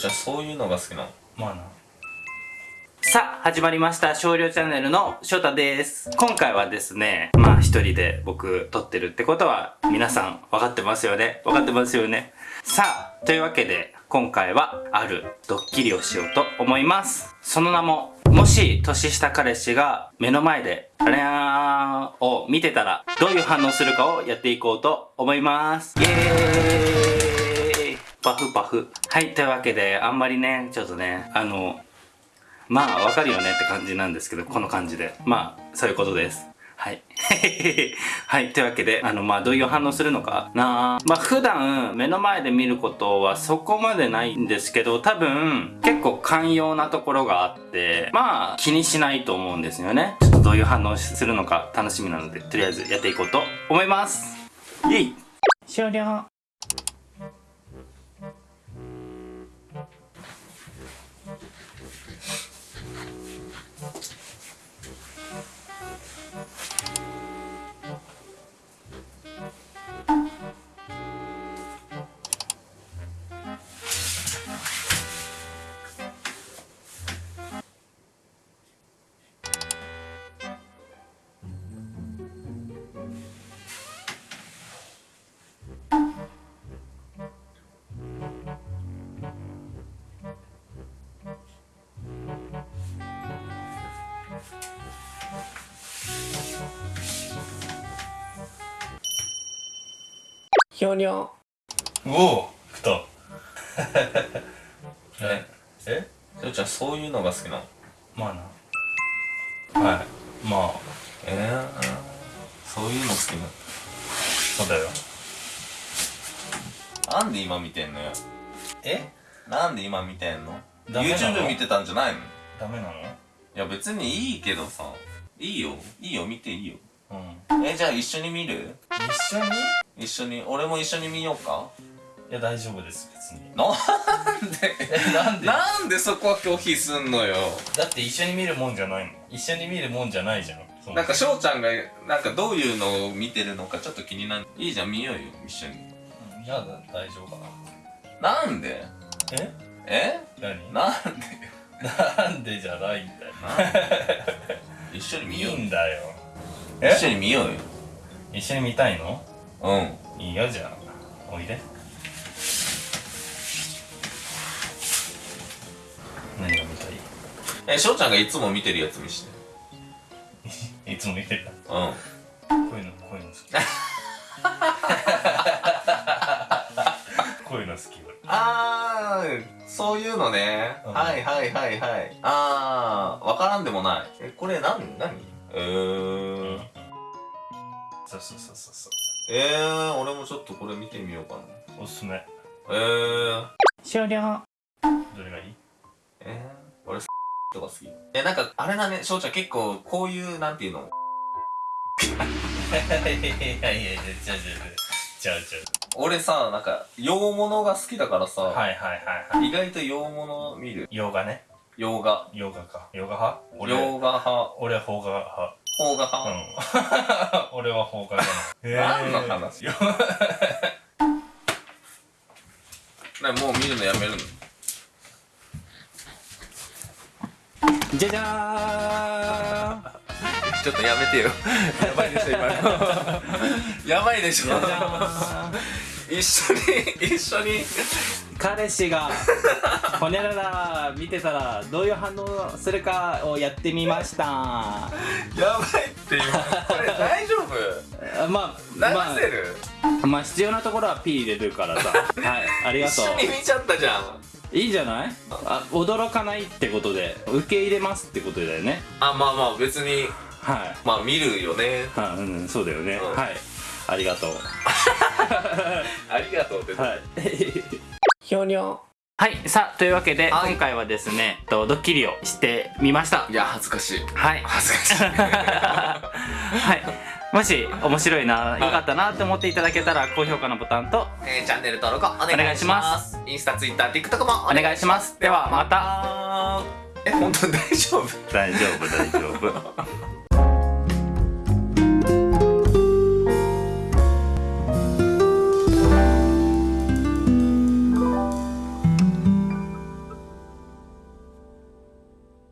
ちゃんそういうのが好きなの？まあなさあ、始まりました。少量チャンネルの翔太です。今回はですね、まあ一人で僕撮ってるってことは皆さん分かってますよね？分かってますよね？さあ、というわけで今回はあるドッキリをしようと思います。その名も、もし年下彼氏が目の前であれーを見てたらどういう反応するかをやっていこうと思います。イエーイパフパフ。はい、というわけであんまりね、ちょっとね、あの、まあ、わかるよねって感じなんですけど、この感じで。まあ、そういうことです。はい。はい。というわけで、あの、まあ、どういう反応するのかなまあ、普段、目の前で見ることはそこまでないんですけど、多分、結構寛容なところがあって、まあ、気にしないと思うんですよね。ちょっとどういう反応するのか楽しみなので、とりあえずやっていこうと思います。イェイ終了。ひょにょおお来た え？えしょうちゃんそういうのが好きなの？まあな。はい。まあ。えー、そういうの好きなの？そうだよ。なんで今見てんのよ？え？なんで今見てんの？YouTube 見てたんじゃないの？いダメなの？や別にいいけどさ。いいよ。いいよ。見ていいようん。えじゃあ一緒に見る？一緒に？一緒に？俺も一緒に見ようか。いや大丈夫です別に。なんで？えなんで？なんでそこは拒否すんのよ？だって一緒に見るもんじゃないの一緒に見るもんじゃないじゃん。なんか翔ちゃんがなんかどういうのを見てるのかちょっと気になる。いいじゃん見ようよ一緒に。うんいやだ大丈夫かな。なんで？え？え？何？なんで？なんでじゃないんだよ。一緒に見いよう。いんだよ一緒に見ようよ。一緒に見たいの？うん。いいよじゃあ。おいで。何が見たい？え翔ちゃんがいつも見てるやつ見して。いつも見てる？うん。こういうのこういうの好き。こういうの好き俺。あーそういうのね、うん。はいはいはいはい。あーわからんでもない。えこれ何何？えー、そうそうそうそうそう。えー、俺もちょっとこれ見てみようかな。おすすめ。えー、終了。どれがいい？えー、俺とか好き。えなんかあれだね。翔ちゃん結構こういうなんていうの？いやいやいやいやちゃうちゃうちゃうちゃう俺さなんか洋物が好きだからさ、はいはいはいはい意外と洋物見る洋画ね洋画。洋画か。洋画派？俺洋画派。俺は邦画派。邦画う派、ん。俺は邦画だ何の話？よ なもう見るのやめるの？じゃじゃーん。ちょっとやめてよ。やばいでしょ今の。やばいでしょ。一緒に一緒に彼氏がほにゃらら見てたらどういう反応するかをやってみました。やばいって今。これ大丈夫？あ まあ流せる、まあ、まあ必要なところは P 入れるからさ。はいありがと一緒に見ちゃったじゃん。ういいじゃない？あ驚かないってことで受け入れますってことだよね。あまあまあ別にはい。まあ見るよね。はうんそうだよね、うん。はい。ありがとう。ありがとうって。はいひょにょはいさあというわけで、はい。今回はですねとドッキリをしてみました。いや恥ずかしい。はい。恥ずかしい。はい。もし面白いな、良かったなって思っていただけたら高評価のボタンとえー、チャンネル登録お願いしお願いしまます。インスタツイッター TikTok もお願いします。ではまた。え本当に大丈夫？大丈夫大丈夫